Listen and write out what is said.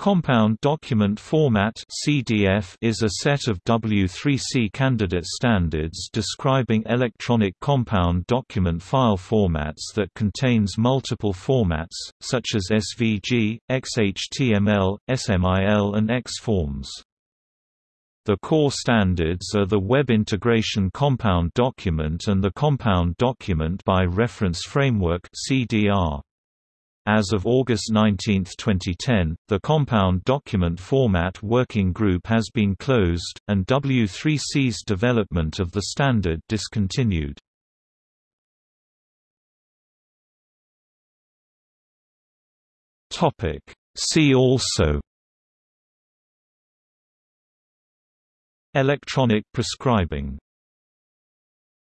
Compound Document Format (CDF) is a set of W3C candidate standards describing electronic compound document file formats that contains multiple formats such as SVG, XHTML, SMIL and XForms. The core standards are the Web Integration Compound Document and the Compound Document by Reference Framework (CDR). As of August 19, 2010, the Compound Document Format Working Group has been closed, and W3C's development of the standard discontinued. See also Electronic prescribing